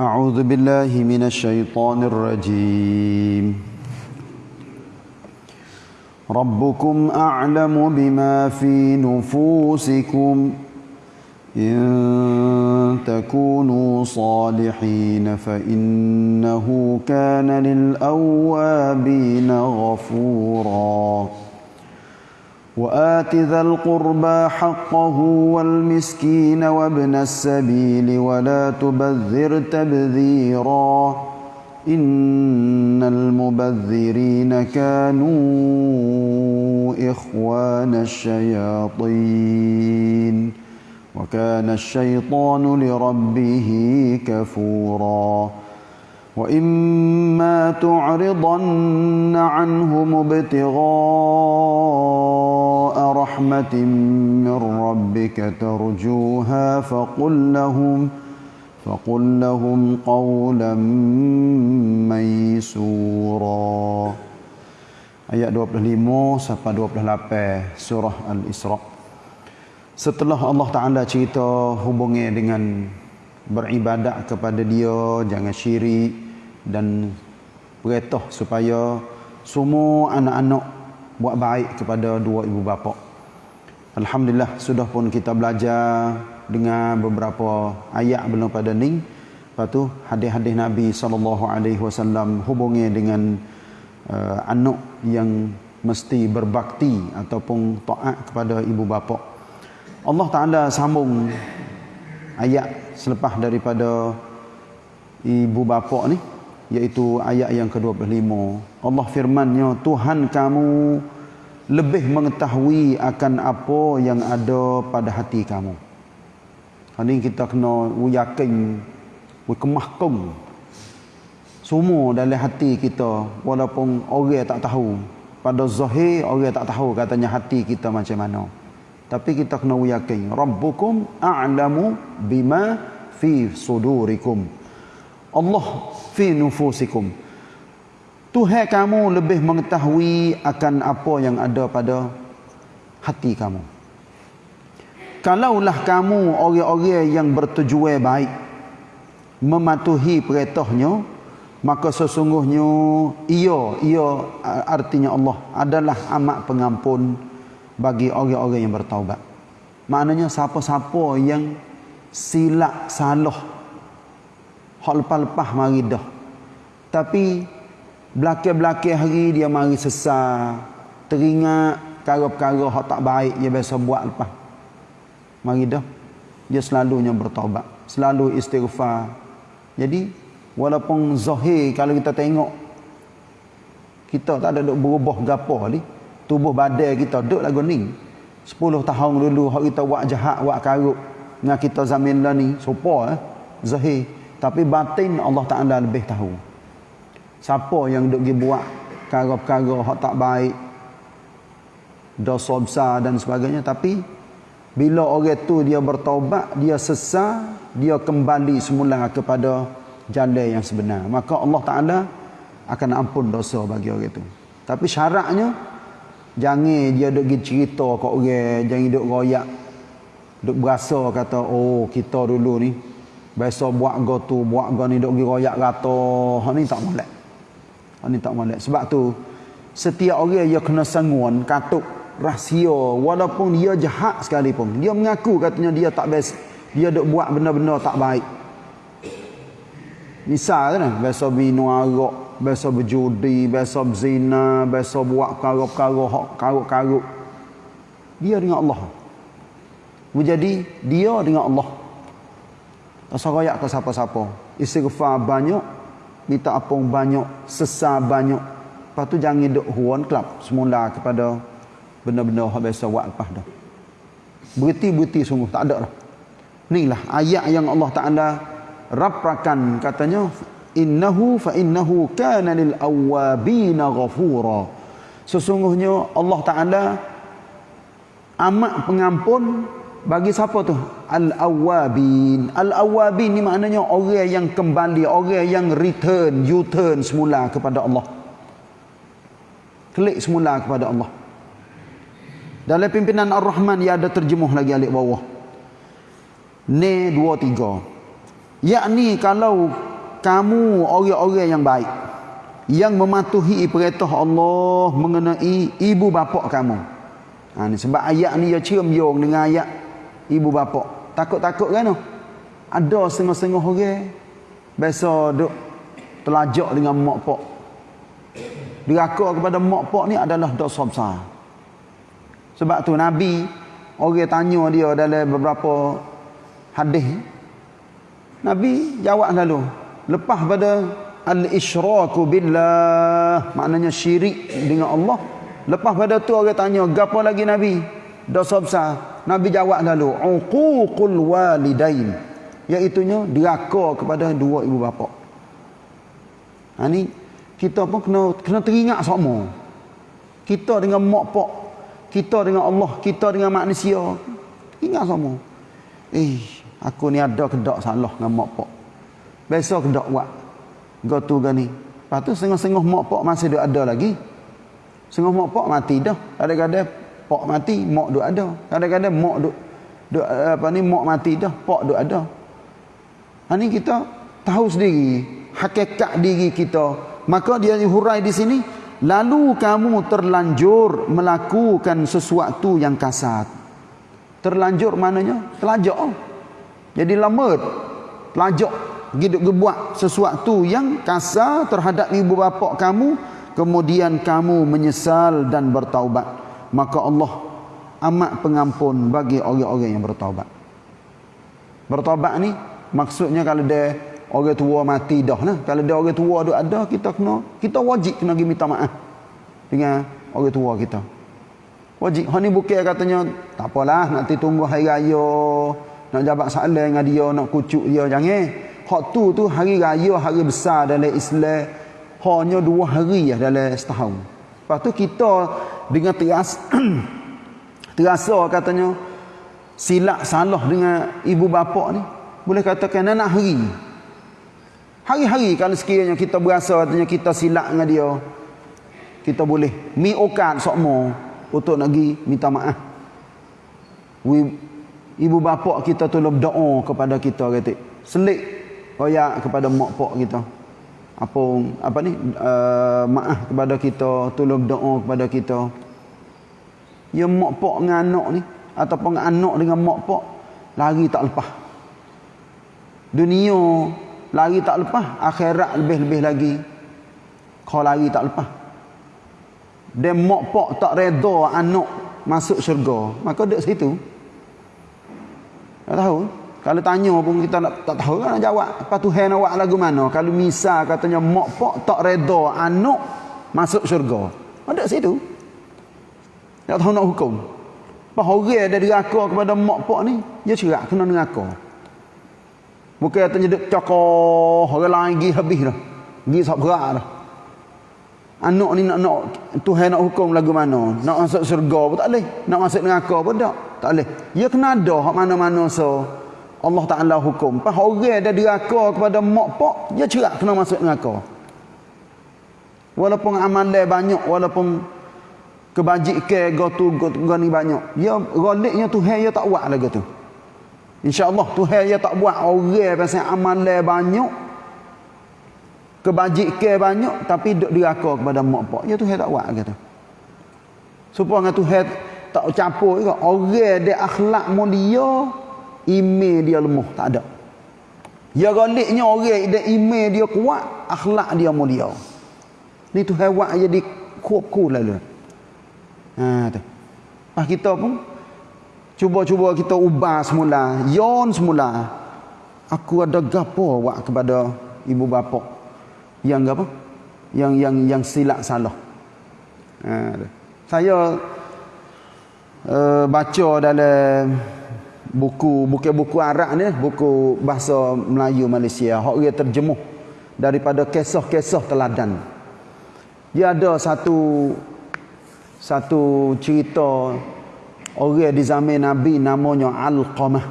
أعوذ بالله من الشيطان الرجيم. ربكم أعلم بما في نفوسكم إن تكونوا صالحين فإنه كان للأوابين غفوراً. وآت ذا القربى حقه والمسكين وابن السبيل ولا تبذر تبذيرا إن المبذرين كانوا إخوان الشياطين وكان الشيطان لربه كفوراً وإما تعرضن عنهم ابتغاء رحمة من ربك ترجوها فقل لهم فقل لهم قولا ميسورا Ayat 25 sampai 28 surah Al-Isra. Setelah Allah Taala cerita hubungnya dengan beribadat kepada dia jangan syirik dan perintah supaya semua anak-anak buat baik kepada dua ibu bapa. Alhamdulillah sudah pun kita belajar dengan beberapa ayat belum pada ni. Lepas tu hadis-hadis Nabi sallallahu alaihi wasallam hubungnya dengan uh, anak yang mesti berbakti ataupun taat kepada ibu bapa. Allah Taala sambung ayat selepas daripada ibu bapa ni iaitu ayat yang ke-25 Allah firmannya Tuhan kamu lebih mengetahui akan apa yang ada pada hati kamu. Ini kita kena yakin kemahkum semua dalam hati kita walaupun orang tak tahu. Pada zahir orang tak tahu katanya hati kita macam mana. Tapi kita kena yakin rabbukum a'lamu bima fi sudurikum. Allah fi nufusikum Tuhan kamu lebih mengetahui akan apa yang ada pada hati kamu kalaulah kamu orang-orang yang bertujuan baik mematuhi perintahnya maka sesungguhnya ia ia artinya Allah adalah amat pengampun bagi orang-orang yang bertaubat. Maknanya siapa-siapa yang silap salah hak lepas-lepas mari dah. Tapi belakang-belakang hari dia mari sesat, teringat perkara-perkara hak tak baik dia biasa buat lepas. Mari dah. Dia selalunya bertaubat, selalu istighfar. Jadi walaupun zahir kalau kita tengok kita tak ada berubah gapo ni. Tubuh badan kita duduk lagu ni. 10 tahun dulu hak kita buat jahat buat karuk dengan kita zaman lah ni. Sopa eh? Zahir. Tapi batin Allah Taala lebih tahu siapa yang duk pergi buat perkara-perkara hak tak baik dosa besar dan sebagainya tapi bila orang tu dia bertaubat dia sesat dia kembali semula kepada jalan yang sebenar maka Allah Taala akan ampun dosa bagi orang itu tapi syaratnya Jangan dia duk pergi cerita kat orang, jangan duk royak. Duk berasa kata, oh kita dulu ni biasa buat go tu, buat go ni duk pergi royak kata, ha ni tak molek. Ha ni tak molek. Sebab tu setiap orang dia kena sanguan katuk rahsia walaupun dia jahat sekalipun. Dia mengaku katanya dia tak best. Dia duk buat benda-benda tak baik. Misal kan, biasa minum arak, biasa berjudi, biasa berzina, biasa buat perkara-perkara hak karuk-karuk. Dia dengan Allah. Menjadi dia dengan Allah. Tak sarayak ke siapa-siapa. Istighfar banyak, minta apung banyak, sesar banyak. Lepas tu jangan duduk huan kelab semula kepada benda-benda yang biasa buat lepas dah. Berhenti-berhenti sungguh, tak ada lah. Inilah ayat yang Allah Ta'ala raprakan katanya innahu fa innahu kana lil awabina ghafura sesungguhnya Allah taala amat pengampun bagi siapa tu? Al awabin al awabin ni maknanya orang yang kembali orang yang return u turn semula kepada Allah. Klik semula kepada Allah. Dalam pimpinan ar-rahman ia ada terjemuh lagi alik bawah. Ne dua tiga. Yakni kalau kamu orang-orang yang baik yang mematuhi perintah Allah mengenai ibu bapa kamu. Ha, ni sebab ayat ni dia cium yung dengan ayat ibu bapa. Takut-takut kan? Ada setengah-setengah orang biasa duk telajak dengan mak pak. Diraka kepada mak pak ni adalah dosa besar. Sebab tu Nabi orang tanya dia dalam beberapa hadis Nabi jawab lalu lepas pada al-isyraku billah maknanya syirik dengan Allah lepas pada tu orang tanya gapo lagi nabi dosa besar. Nabi jawab lalu uququl walidain. Iaitu nya deraka kepada dua ibu bapa. Ha ni kita pun kena kena teringat semua kita dengan mak pak kita dengan Allah kita dengan manusia ingat semua eh aku ni ada kedak salah dengan mak pak besok kedak buat. Gotu gani. Lepas tu setengah-setengah mak pak masih ada lagi. Setengah mak pak mati dah. Kadang-kadang pak mati, mak duk ada. Kadang-kadang mak duk duk apa ni mak mati dah, pak duk ada. Ha ni kita tahu sendiri hakikat diri kita. Maka dia hurai di sini, lalu kamu terlanjur melakukan sesuatu yang kasar. Terlanjur maknanya telajak. Jadi lambat. Telajak Giduk gebuat sesuatu yang kasar terhadap ibu bapa kamu kemudian kamu menyesal dan bertaubat maka Allah amat pengampun bagi orang-orang yang bertaubat bertaubat ni maksudnya kalau dia orang tua mati dah lah. Kalau dia orang tua ada ada kita kena kita wajib kena pergi minta maaf dengan orang tua kita. Wajib. Hal ni bukan katanya tak apalah nanti tunggu hari raya nak jabat salam dengan dia nak kucuk dia. Jangan. Hak tu tu hari raya hari besar dalam Islam. Hanya dua hari ya dalam setahun. Lepas tu kita dengan teras terasa katanya silap salah dengan ibu bapa ni boleh katakan anak hari. Hari-hari kalau sekiranya kita berasa katanya kita silap dengan dia kita boleh mi okan sokmo untuk pergi minta maaf. Ibu bapa kita tolong doa kepada kita kata. Selik royak kepada mak pak kita apa apa ni? Uh, maaf kepada kita tolong doa kepada kita. Ya mak pak dengan anak ni ataupun anak dengan mak pak lari tak lepas. Dunia lari tak lepas akhirat lebih-lebih lagi. Kau lari tak lepas. Dan mak pak tak reda anak masuk syurga. Maka duduk situ. Tak tahu kalau tanya pun kita nak, tak tahu kan nak jawab. Apa Tuhan awak lagu mana? Kalau misal katanya mak pak tak reda anak masuk syurga. Ada situ. Tak tahu nak hukum. Apa orang ada diraka kepada mak pak ni, dia cerak kena neraka. Bukan katanya duk cakap orang lain pergi habis dah. Pergi berat dah. Anak ni nak nak Tuhan nak hukum lagu mana? Nak masuk syurga pun tak boleh. Nak masuk neraka pun tak. Tak boleh. Dia kena ada hak mana-mana so Allah Ta'ala hukum. Pas orang ada diraka kepada mak pak, dia cerak kena masuk neraka. Walaupun amalan banyak, walaupun kebajikan gotu gani banyak. Ya goliknya Tuhan ya tak buat lagi tu. Insya-Allah Tuhan ya tak buat orang pasal amalan banyak kebajikan banyak tapi duk diraka kepada mak pak. Ya Tuhan tak buat lagi tu. Supaya Tuhan tak campur juga orang dia akhlak mulia email dia lemah tak ada. Ya galiknya orang dia email dia kuat akhlak dia mulia. Ni tu hewan jadi kuap-kuap lalu ha tu. Ah kita pun cuba-cuba kita ubah semula yon semula. Aku ada gapo buat kepada ibu bapa? Yang apa? Yang yang yang silap salah. Ha saya uh, baca dalam buku bukan buku Arab ni buku bahasa Melayu Malaysia. Hok dia terjemuh daripada kisah-kisah teladan. Dia ada satu satu cerita orang di zaman Nabi namanya Al-Qamah.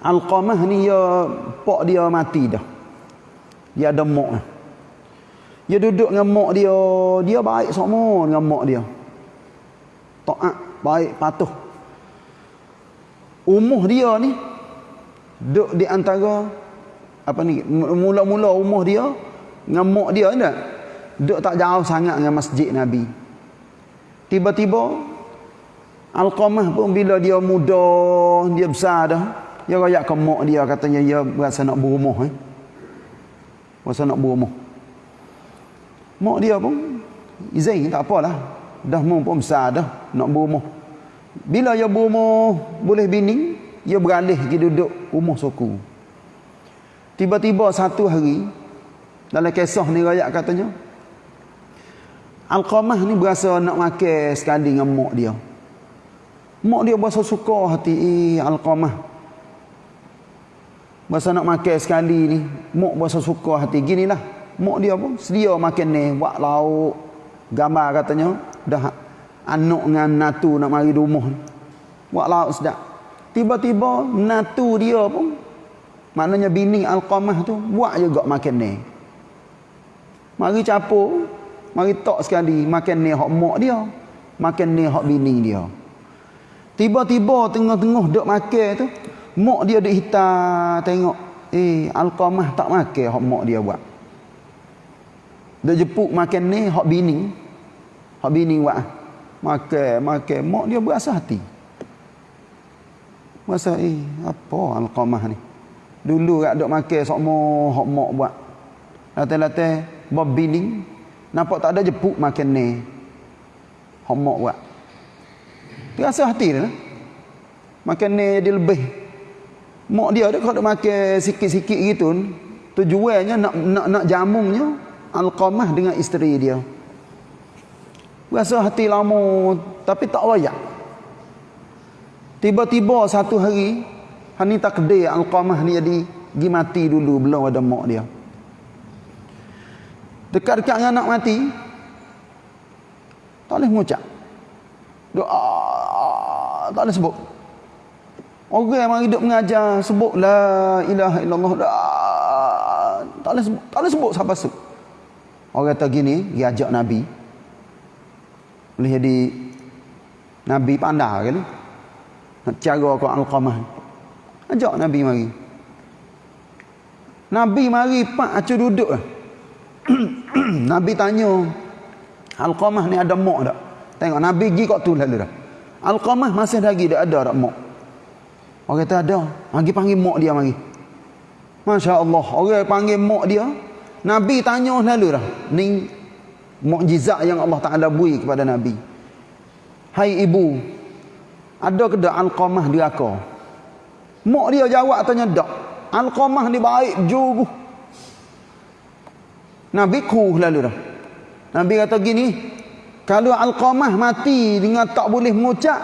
Al-Qamah ni ya pak dia mati dah. Dia ada mak dia duduk dengan mak dia dia baik semua dengan mak dia. Taat baik patuh umuh dia ni duduk di antara apa ni mula-mula rumah dia dengan mak dia tak? Duduk tak jauh sangat dengan masjid Nabi. Tiba-tiba Alqamah pun bila dia muda dia besar dah dia rayak ke mak dia katanya dia berasa nak berumah eh. Berasa nak berumah mak dia pun izin tak apalah. Dah mau pun besar dah nak berumah bila dia berumah boleh bini dia beralih pergi duduk rumah suku Tiba-tiba satu hari dalam kisah ni rakyat katanya Al-Qamah ni berasa nak makan sekali dengan mak dia. Mak dia berasa suka hati eh, Al-Qamah. Berasa nak makan sekali ni, mak berasa suka hati. Ginilah, mak dia pun sedia makan ni, buat lauk, gambar katanya, dah anak dengan natu nak mari rumah. Buat lauk sedap. Tiba-tiba natu dia pun Maknanya bini Al-Qamah tu buat juga makan ni. Mari capur, mari tok sekali makan ni hak mak dia, makan ni hak bini dia. Tiba-tiba tengah-tengah duk makan tu, mak dia duk hitam tengok, eh Al-Qamah tak makan hak mak dia buat. Dia jepuk makan ni hak bini. Hak bini buat. Makan, makan, mak dia berasa hati. Masa eh apa Al-Qamah ni? Dulu rak duk makan sokmo hok mok buat. Latih-latih bob bining nampak tak ada jepuk makan ni. Hok mok buat. Terasa hati dia. Lah. Makan ni jadi lebih. Mok dia dia kalau makan sikit-sikit gitu tujuannya nak nak nak jamungnya alqamah dengan isteri dia. Rasa hati lama tapi tak layak. Tiba-tiba satu hari Hani takdir Al-Qamah ni jadi pergi mati dulu belum ada mak dia. Dekat-dekat dengan nak mati tak boleh mengucap. Doa tak boleh sebut. Orang yang hidup mengajar sebut la ilaha illallah doa tak boleh sebut, tak boleh sebut siapa sebut. Orang kata gini, dia ajak Nabi. Boleh jadi Nabi pandai kan? Nak cara kau Al-Qamah Ajak Nabi mari. Nabi mari pak acu duduk. Nabi tanya, Al-Qamah ni ada mak tak? Tengok Nabi pergi kat tu lalu dah. Al-Qamah masih lagi dia ada tak mak? Orang kata ada. Mari panggil mak dia mari. Masya Allah. Orang panggil mak dia. Nabi tanya lalu dah. Ni mukjizat yang Allah Ta'ala bui kepada Nabi. Hai ibu. Ada ke tak Al-Qamah di akar? Mak dia jawab tanya dak. Al-Qamah ni baik jugu. Nabi ku lalu dah. Nabi kata gini, kalau Al-Qamah mati dengan tak boleh mengucap,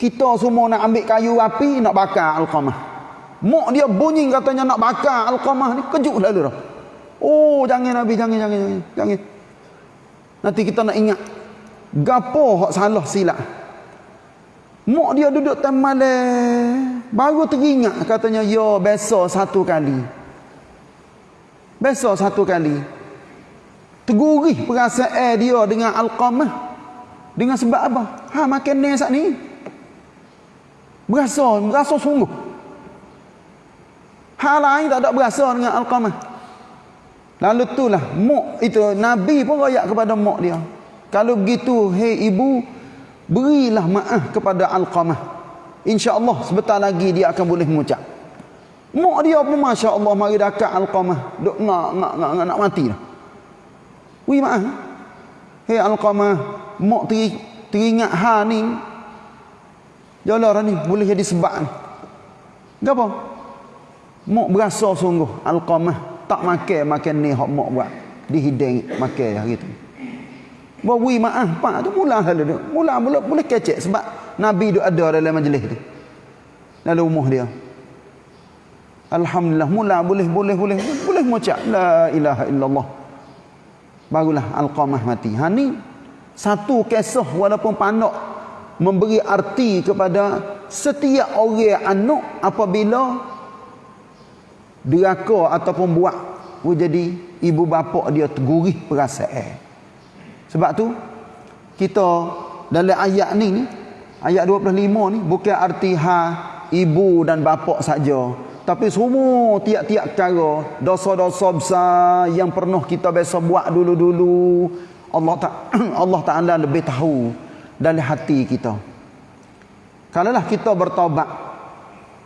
kita semua nak ambil kayu api nak bakar Al-Qamah. Mak dia bunyi katanya nak bakar Al-Qamah ni kejut lalu dah. Oh, jangan Nabi, jangan jangan jangan. Jangan. Nanti kita nak ingat gapo hak salah silap. Mak dia duduk temale. Baru teringat katanya, yo besok satu kali. Besok satu kali. Tegurih perasaan dia dengan Al-Qamah. Dengan sebab apa? Ha, makan ni saat ni. Berasa, berasa sungguh. Hal lain tak ada berasa dengan Al-Qamah. Lalu itulah, mak itu, Nabi pun rayak kepada mak dia. Kalau begitu, hei ibu, berilah maaf kepada Al-Qamah. insya-Allah sebentar lagi dia akan boleh mengucap. Mak dia pun masya-Allah mari dekat Al-Qamah. Duk ngak ngak ngak, ngak nak mati dah. Wi maaf. Hei Al-Qamah mak teri, teringat ha ni. Jalan ni boleh jadi sebab ni. Gapo? Mak berasa sungguh Al-Qamah tak makan makan ni hok mak buat dihidang makan hari tu Bawi maaf pak tu mula hal tu. Mula mula boleh kecek sebab Nabi tu ada dalam majlis tu. Dalam rumah dia. Alhamdulillah mula boleh boleh boleh boleh mengucap la ilaha illallah. Barulah al-qamah mati. Ha ni satu kisah walaupun pandak memberi arti kepada setiap orang anak apabila deraka ataupun buat jadi ibu bapa dia tergurih perasaan. Sebab tu kita dalam ayat ni ayat 25 ni bukan arti ha ibu dan bapa saja Tapi semua tiap-tiap cara dosa-dosa besar yang pernah kita biasa buat dulu-dulu Allah tak Allah Taala lebih tahu dalam hati kita. Kalaulah kita bertaubat,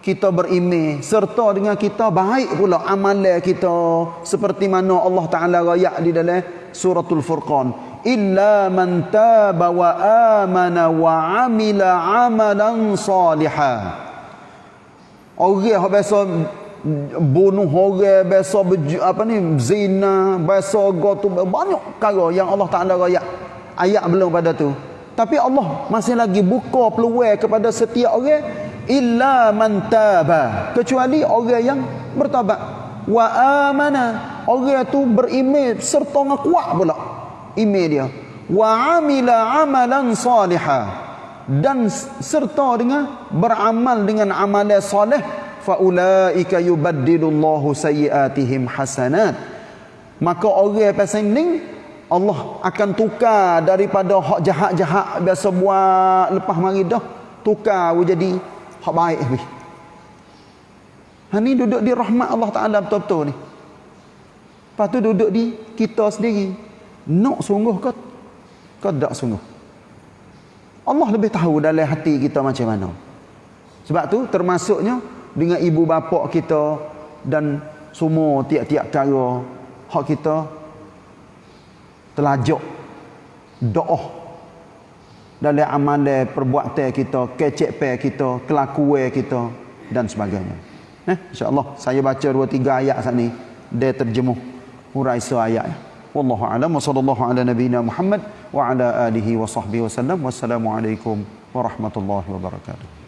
kita berimeh serta dengan kita baik pula amalan kita seperti mana Allah Taala rayak di dalam suratul Furqan, illa man taba wa amana wa amila amalan salihan. Orang biasa bunuh orang, biasa apa ni zina, biasa gotu banyak perkara yang Allah Taala ayat ayat belum pada tu. Tapi Allah masih lagi buka peluang kepada setiap orang illa man taba. Kecuali orang yang bertabat wa amana. Orang tu beriman serta kuat pula. Iman dia. Wa amila amalan salihah. Dan serta dengan beramal dengan amalan soleh. Faulaika yubaddilullahu sayyiatihim hasanat. Maka orang pasal ni Allah akan tukar daripada hak jahat-jahat biasa buat lepas mari dah tukar jadi hak baik ni. Ha ni duduk di rahmat Allah Taala betul-betul ni. Lepas tu duduk di kita sendiri. Nak sungguh ke ke tak sungguh? Allah lebih tahu dalam hati kita macam mana. Sebab tu termasuknya dengan ibu bapa kita dan semua tiap-tiap cara hak kita telajak doa dalam amalan perbuatan kita, kecek pe kita, kelakuan kita dan sebagainya. Eh, insya-Allah saya baca dua tiga ayat saat ni dia terjemuh hurai ayat. Wallahu a'lam wa sallallahu ala nabiyyina Muhammad wa ala alihi wa sahbihi wasallam. Wassalamu alaikum warahmatullahi wabarakatuh.